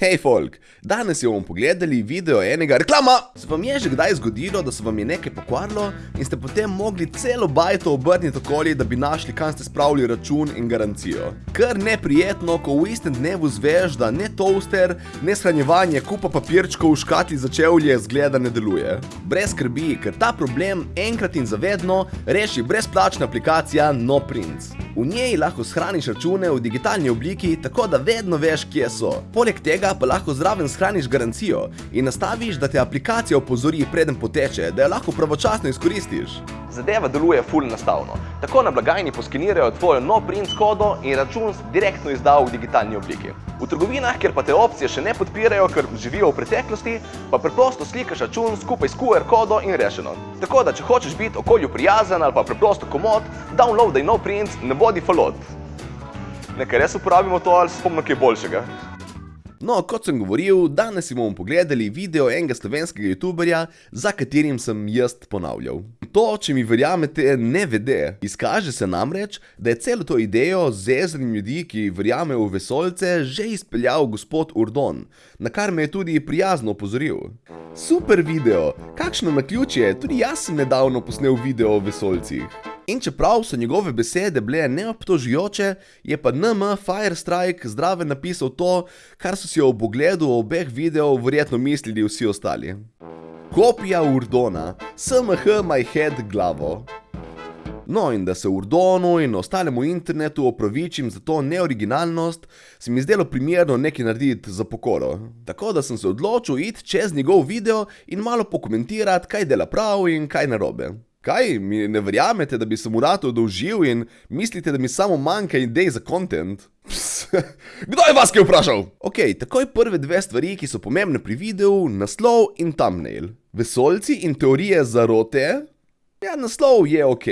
Hej, folk, danes bomo pogledali video enega reklama. Se vam je že kdaj zgodilo, da se vam je nekaj pokvarilo in ste potem mogli celo bajto obrniti okoli, da bi našli, kam ste spravili račun in garancijo? Kar neprijetno, ko v istem dnevu zveš, da ne toaster, ne shranjevanje kupa papirčkov v škatli za čevlje zgleda ne deluje. Brez skrbi, ker ta problem enkrat in zavedno reši brezplačna aplikacija NoPrints. V njej lahko shraniš račune v digitalni obliki, tako da vedno veš, kje so. Poleg tega pa lahko zraven shraniš garancijo in nastaviš, da te aplikacija opozori preden poteče, da jo lahko pravočasno izkoristiš. Zadeva deluje full nastavno. Tako na blagajni poskenirajo tvojo no print kodo in račun direktno izdajo v digitalni obliki. V trgovinah, kjer pa te opcije še ne podpirajo, ker živijo v preteklosti, pa preprosto slikaš račun skupaj s QR kodo in rešeno. Tako da, če hočeš biti okolju prijazen ali pa preprosto komod, downloadaj no print, ne bodi falot. Nekaj res uporabimo to ali spomno kaj boljšega. No, kot sem govoril, danes si bomo pogledali video enega slovenskega youtuberja, za katerim sem jaz ponavljal. To, če mi verjamete, ne vede. Izkaže se namreč, da je celo to idejo z zezanjem ljudi, ki verjamejo v vesolce, že izpeljal gospod Urdon, na kar me je tudi prijazno opozoril. Super video, kakšno naključje, tudi jaz sem nedavno posnel video o vesolcih. In čeprav so njegove besede bile neobtožujoče, je pa NM Firestrike zdrave napisal to, kar so si ob ogledu obeh videov verjetno mislili vsi ostali. Kopija Urdona, SMH my head glavo. No, in da se Urdonu in ostalemu internetu opravičim za to neoriginalnost, se mi zdelo primerno nekaj narediti za pokoro. Tako da sem se odločil iti čez njegov video in malo pokomentirati, kaj dela prav in kaj narobe. Kaj, mi ne verjamete, da bi se mu rado dolžil in mislite, da mi samo manjka idej za kontent? Kdo je vas kaj vprašal? Ok, takoj prve dve stvari, ki so pomembne pri videu, naslov in thumbnail. Vesolci in teorije zarote? Ja, naslov je ok,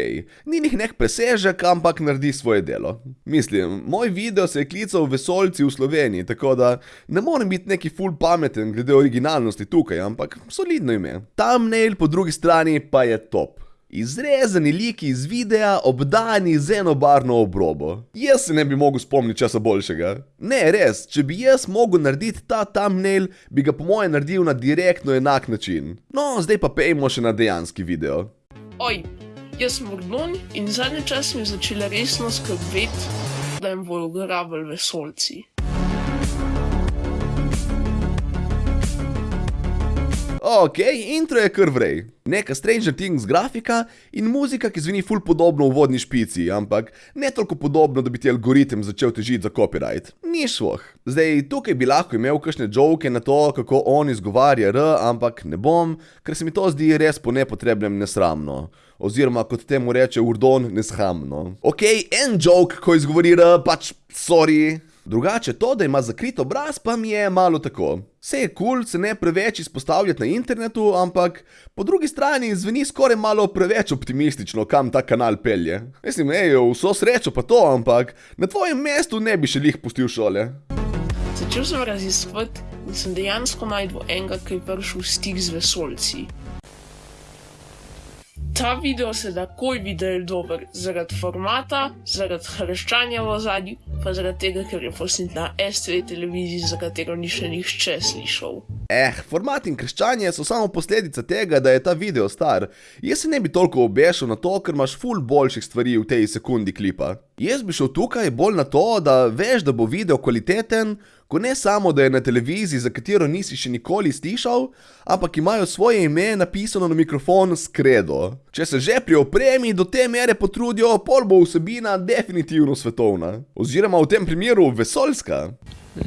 ni njih nek presežek, ampak naredi svoje delo. Mislim, moj video se je klical Vesolci v Sloveniji, tako da ne morem biti neki full pameten glede originalnosti tukaj, ampak solidno ime. Thumbnail po drugi strani pa je top. Izrezani liki iz videa, obdani z enobarno obrobo. Jaz se ne bi mogel spomniti česa boljšega. Ne, res, če bi jaz mogel narediti ta thumbnail, bi ga po moje naredil na direktno enak način. No, zdaj pa pejmo še na dejanski video. Oj, jaz sem Urdon in zadnji čas mi je začela resno skrbeti, da jim bojo grabili vesolci. Ok, intro je kar vrej. Neka Stranger Things grafika in muzika, ki zveni ful podobno v vodni špici, ampak ne toliko podobno, da bi ti algoritem začel težiti za copyright. Ni šloh. Zdaj, tukaj bi lahko imel kakšne joke na to, kako on izgovarja R, ampak ne bom, ker se mi to zdi res po nepotrebnem nesramno. Oziroma, kot temu reče Urdon, neshamno. Ok, en joke, ko izgovori R, pač sorry. Drugače to, da ima zakrit obraz, pa mi je malo tako. Vse je kul, cool, se ne preveč izpostavljati na internetu, ampak po drugi strani zveni skoraj malo preveč optimistično, kam ta kanal pelje. Mislim, hej, vso srečo pa to, ampak na tvojem mestu ne bi še lih pustil šole. Začel sem raziskovati in sem dejansko najdel enega, ki je prišel v stik z vesolci. Ta video se takoj vidi, da je dober zaradi formata, zaradi hrščanja v zadnji, pa zaradi tega, ker je posnet na STV televiziji, za katero ni še nihče slišal. Eh, format in krščanje so samo posledica tega, da je ta video star. Jaz se ne bi toliko obešal na to, ker imaš ful boljših stvari v tej sekundi klipa. Jaz bi šel tukaj bolj na to, da veš, da bo video kvaliteten, ko ne samo, da je na televiziji, za katero nisi še nikoli slišal, ampak imajo svoje ime napisano na mikrofon s kredo. Če se že pri opremi do te mere potrudijo, pol bo vsebina definitivno svetovna. Oziroma v tem primeru vesoljska.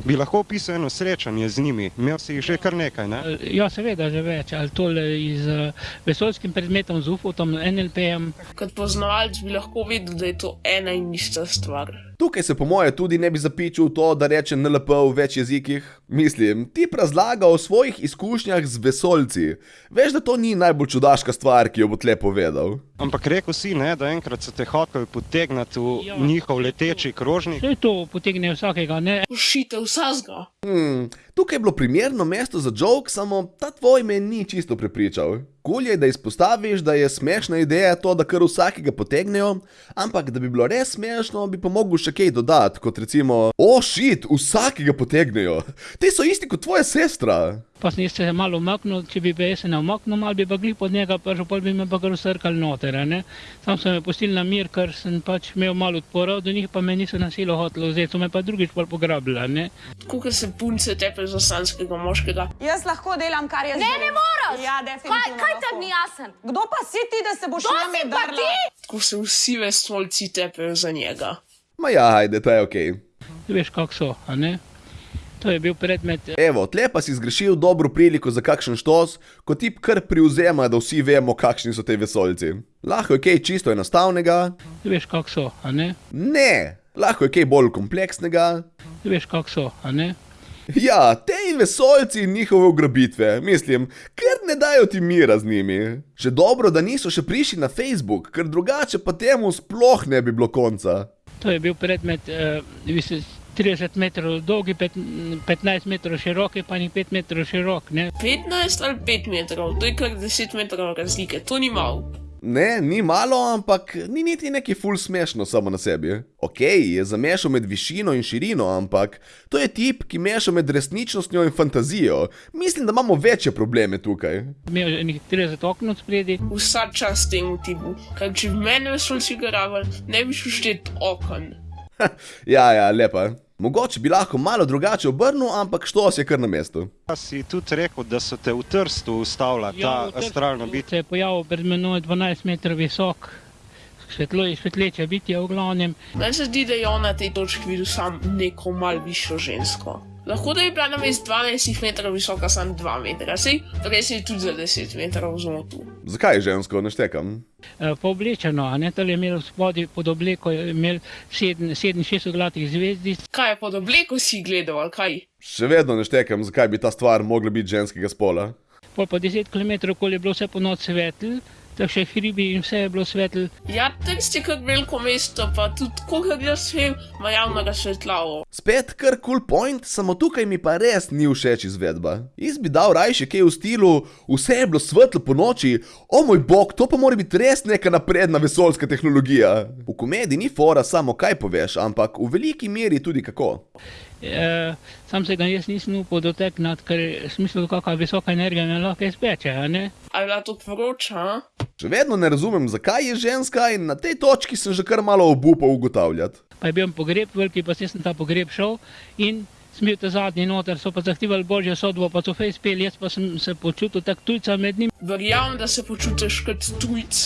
Bi lahko opisal eno srečanje z njimi, imel si jih že kar nekaj, ne? Ja, seveda, že več, ali tole z vesoljskim predmetom, z UFO-tom, NLP-jem. Kot poznavalec bi lahko videl, da je to ena in ista stvar. Tukaj se po moje tudi ne bi zapičil to, da reče NLP v več jezikih. Mislim, ti razlaga o svojih izkušnjah z vesoljci. Veš, da to ni najbolj čudaška stvar, ki jo bo tle povedal. Ampak rekel si, ne, da enkrat so te hoteli potegniti v ja. njihov leteči krožnik. Vse to potegne vsakega, ne? Ušite vsazga. Hmm, Tukaj je bilo primerno mesto za joke, samo ta tvoj me ni čisto prepričal. Kul je, da izpostaviš, da je smešna ideja to, da kar vsakega potegnejo, ampak da bi bilo res smešno, bi pa mogel še kaj dodati, kot recimo, o šit, vsakega potegnejo. Te so isti kot tvoja sestra. Pa sem jaz se malo umaknil, če bi jaz se ne umaknil, malo bi pa glih pod njega prišel, pol bi me pa kar usrkali noter, a ne. Sam so me pustili na mir, ker sem pač imel malo odpora, do njih pa me niso na silo hotelo vzeti, so me pa drugič pol pograbili, a ne. Kako se punce tepe za sanskega moškega. Jaz lahko delam, kar jaz Ne, želim. ne moraš! Ja, Kaj, definitivno. kaj lahko. tebi ni jasen? Kdo pa si ti, da se boš Kdo name si pa drla? ti? Ko se vsi vesolci tepejo za njega. Ma ja, ajde, to je okej. Veš, kako so, a ne. To je bil predmet Evo, tle pa si zgrešil dobro priliko za kakšen štos, ko tip kar privzema, da vsi vemo, kakšni so te vesoljci. Lahko je kaj čisto enostavnega, Veš, kako so, a ne? ne, lahko je kaj bolj kompleksnega. Veš, kako so, a ne? Ja, te vesoljci in njihove ugrabitve, mislim, ker ne dajo ti mira z njimi. Že dobro, da niso še prišli na Facebook, ker drugače pa temu sploh ne bi bilo konca. To je bil predmet eh, vis- 30 metrov dolgi, pet, 15 metrov široki, pa ni 5 metrov širok, ne. 15 ali 5 metrov, to je kar 10 metrov razlike, to ni malo. Ne, ni malo, ampak ni niti neki ful smešno samo na sebi. Ok, je zamešal med višino in širino, ampak to je tip, ki meša med resničnostjo in fantazijo. Mislim, da imamo večje probleme tukaj. Imel je nekih 30 okno spredi, Vsa čas temu tipu, ker če bi mene vesolci garavali, ne bi šel štet okon. Ja, ja, lepa. Mogoče bi lahko malo drugače obrnil, ampak štos je kar na mestu. Pa si tudi rekel, da so te v Trstu ustavila ta v Trstu astralna bitja. Se je pojavil pred menoj 12 metrov visok, svetlo, svetleče bitje v glavnem. Meni se zdi, da je on na tej točki videl sam neko mal višjo žensko. Lahko da je bila na mest 12 metrov visoka, samo 2 metra, sej res je tudi za 10 metrov zmotil. Zakaj je žensko, ne štekam? Eh, Pa oblečeno, a ne, tole je imel spodaj pod obleko, je imel 7-6 oglatih zvezdic, Kaj je pod obleko si gledal, ali kaj? Še vedno ne štekam, zakaj bi ta stvar mogla biti ženskega spola. pol pa 10 km okoli je bilo vse po noč svetl, tako še hribi in vse je bilo svetl. Ja, Trst je kot veliko mesto, pa tudi kolikor jaz vem, ima javno razsvetljavo. Spet kar cool point, samo tukaj mi pa res ni všeč izvedba. Jaz bi dal rajši kaj v stilu, vse je bilo svetlo po noči, o moj bog, to pa mora biti res neka napredna vesoljska tehnologija. V komediji ni fora samo kaj poveš, ampak v veliki meri tudi kako. E, sam se ga jaz nisem upal dotekniti, ker sem mislil, kakšna visoka energija me lahko izpeče, a ne. A je bila to vroča? Še vedno ne razumem, zakaj je ženska in na tej točki sem že kar malo obupal ugotavljati. Pa je bil pogreb veliki, pa sem ta pogreb šel in sem bil ta zadnji noter, so pa zahtevali božjo sodbo, pa so fej speli, jaz pa sem se počutil tak tujca med njim. Verjamem, da se počutiš kot tujc,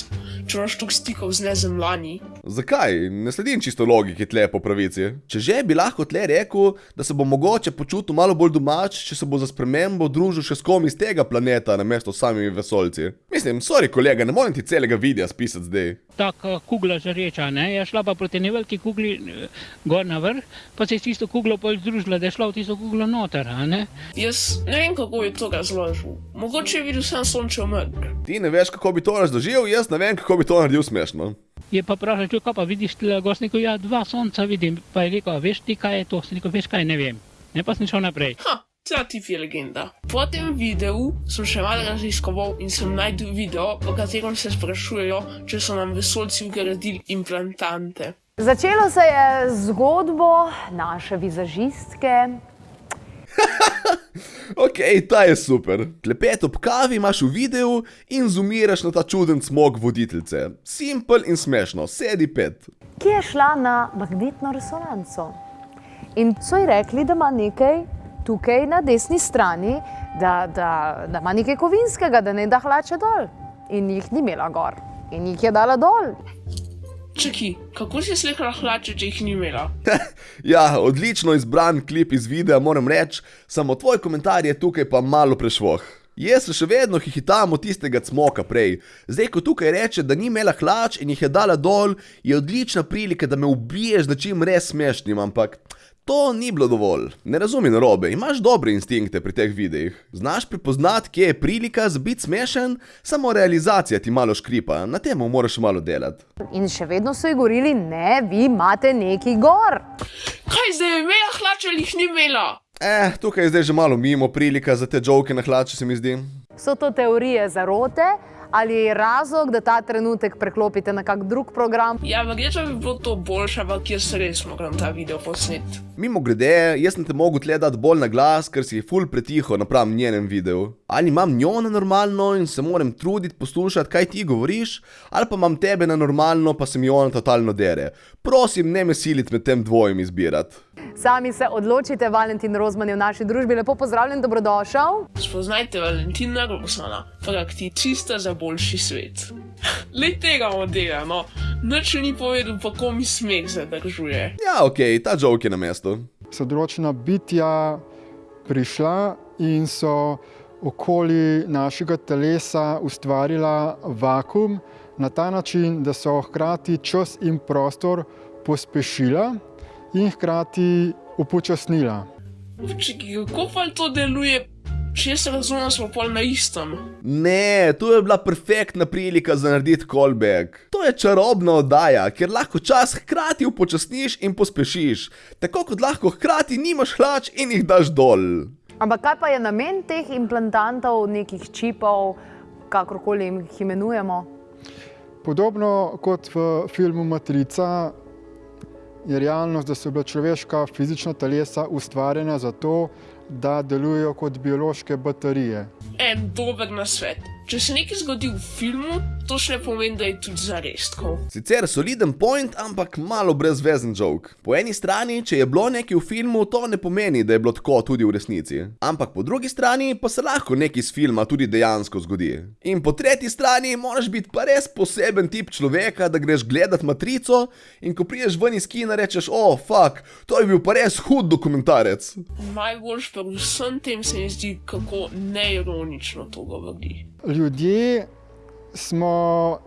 če imaš toliko stikov z nezemljani. Zakaj? Ne sledim čisto logiki tle po pravici. Če že bi lahko tle rekel, da se bo mogoče počutil malo bolj domač, če se bo za spremembo družil še s kom iz tega planeta, namesto s samimi vesoljci. Mislim, sorry kolega, ne morem ti celega videa spisati zdaj. Taka kugla žareča, ne, je šla pa proti neveliki kugli eh, gor na vrh, pa se je s tisto kuglo pol združila, da je šla v tisto kuglo noter, a ne. Jaz ne vem, kako je to razložil. Mogoče je videl sam sončev mrk. Ti ne veš, kako bi to razložil, jaz ne vem, kako bi to naredil smešno. Je pa vprašal, če pa vidiš, sem rekel, ja, dva sonca vidim, pa je rekel, "A veš ti, kaj je to, sem rekel, veš kaj, ne vem. Ne pa sem šel naprej. Ha, ta tip je legenda. Po tem videu sem še malo raziskoval in sem najdel video, v katerem se sprašujejo, če so nam vesoljci vgradili implantante. Začelo se je z zgodbo naše vizažistke. Ok, ta je super. Klepet ob kavi imaš v videu in zoomiraš na ta čuden smog voditeljice. Simpel in smešno, sedi pet. ki je šla na magnetno resonanco. In so ji rekli, da ima nekaj tukaj na desni strani, da, da, da ima nekaj kovinskega, da ne da hlače dol. In jih ni imela gor. In jih je dala dol. Čaki, kako si slikala hlače, če jih ni imela? Ja, odlično izbran klip iz videa, moram reči, samo tvoj komentar je tukaj pa malo prešvoh. Jaz se še vedno hihitam od tistega cmoka prej. Zdaj, ko tukaj reče, da ni imela hlač in jih je dala dol, je odlična prilika, da me ubiješ z nečim res smešnim, ampak to ni bilo dovolj. Ne razumi narobe, imaš dobre instinkte pri teh videih. Znaš prepoznati, kje je prilika za biti smešen, samo realizacija ti malo škripa, na tem moraš malo delati. In še vedno so ji govorili, ne, vi imate neki gor. Kaj zdaj je imela hlače ali jih ni imela? Eh, tukaj je zdaj že malo mimo prilika za te joke na hlače, se mi zdi. So to teorije zarote ali je razlog, da ta trenutek preklopite na kak drug program? Ja, verjetno bi bilo to boljše, ampak jaz res moram ta video posneti. Mimo grede, jaz sem te mogel tle dati bolj na glas, ker si ful pretiho napram njenem videu. Ali imam njo na normalno in se moram truditi poslušati, kaj ti govoriš, ali pa imam tebe na normalno, pa se mi ona totalno dere. Prosim, ne me siliti med tem dvojem izbirati. Sami se odločite, Valentin Rozman je v naši družbi. Lepo pozdravljen, dobrodošel. Spoznajte Valentina Rosana, prakticista za boljši svet. Le tega modela, no, nič ni povedal, pa ko mi smeh zadržuje. Ja, ok, ta joke je na mestu. so določena bitja prišla in so okoli našega telesa ustvarila vakum na ta način, da so hkrati čas in prostor pospešila in hkrati upočasnila. Čekaj, kako pa to deluje? Če jaz razumem, smo pol na istem. Ne, to je bila perfektna prilika za narediti callback. To je čarobna oddaja, kjer lahko čas hkrati upočasniš in pospešiš, tako kot lahko hkrati nimaš hlač in jih daš dol. Ampak kaj pa je namen teh implantantov, nekih čipov, kakorkoli jih imenujemo? Podobno kot v filmu Matrica je realnost, da so bila človeška fizična telesa ustvarjena zato, da delujejo kot biološke baterije. En dober nasvet. Če se nekaj zgodi v filmu, to še ne pomeni, da je tudi zares tako. Sicer soliden point, ampak malo brezvezen joke. Po eni strani, če je bilo nekaj v filmu, to ne pomeni, da je bilo tako tudi v resnici. Ampak po drugi strani pa se lahko nekaj iz filma tudi dejansko zgodi. In po tretji strani moraš biti pa res poseben tip človeka, da greš gledat matrico in ko priješ ven iz kina rečeš, o, oh, fuck, to je bil pa res hud dokumentarec. Najboljš pa vsem tem se mi zdi, kako neironično to govori. Ljudje smo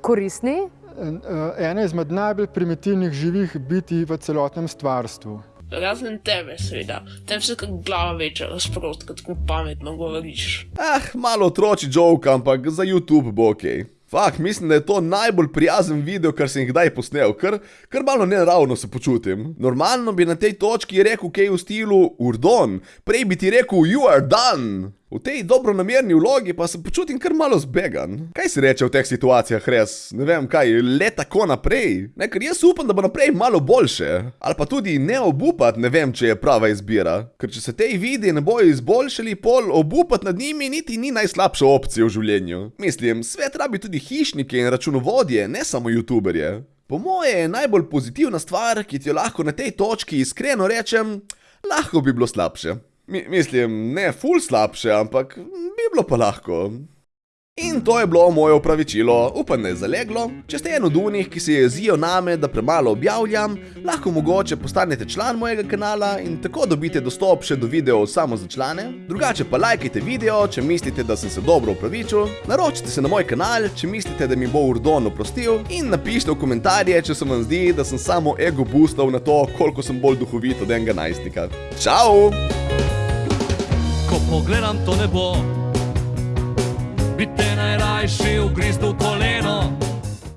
Koristni? eh, ena izmed najbolj primitivnih živih bitij v celotnem stvarstvu. Razen tebe, seveda. Tebi se kot glava večja razprost, kot tako pametno govoriš. Ah, malo otroči joke, ampak za YouTube bo ok. Fak, mislim, da je to najbolj prijazen video, kar sem jih kdaj posnel, ker, ker malo neravno se počutim. Normalno bi na tej točki rekel kaj v stilu Urdon, prej bi ti rekel You are done. V tej dobronamerni vlogi pa se počutim kar malo zbegan. Kaj si reče v teh situacijah res? Ne vem kaj, le tako naprej? Ne, ker jaz upam, da bo naprej malo boljše. Ali pa tudi ne obupat, ne vem, če je prava izbira. Ker če se tej vidi ne bojo izboljšali, pol obupat nad njimi niti ni najslabša opcija v življenju. Mislim, svet rabi tudi hišnike in računovodje, ne samo youtuberje. Po moje je najbolj pozitivna stvar, ki ti jo lahko na tej točki iskreno rečem, lahko bi bilo slabše. Mi, mislim, ne ful slabše, ampak bi bilo pa lahko. In to je bilo moje opravičilo, upam, da je zaleglo. Če ste en od unih, ki se jezijo name, da premalo objavljam, lahko mogoče postanete član mojega kanala in tako dobite dostop še do videov samo za člane. Drugače pa lajkajte video, če mislite, da sem se dobro opravičil. Naročite se na moj kanal, če mislite, da mi bo Urdon oprostil. In napišite v komentarje, če se vam zdi, da sem samo ego boostal na to, koliko sem bolj duhovit od enega najstnika. Čau! Pogledam to nebo, bi te najrajši ugriznil koleno.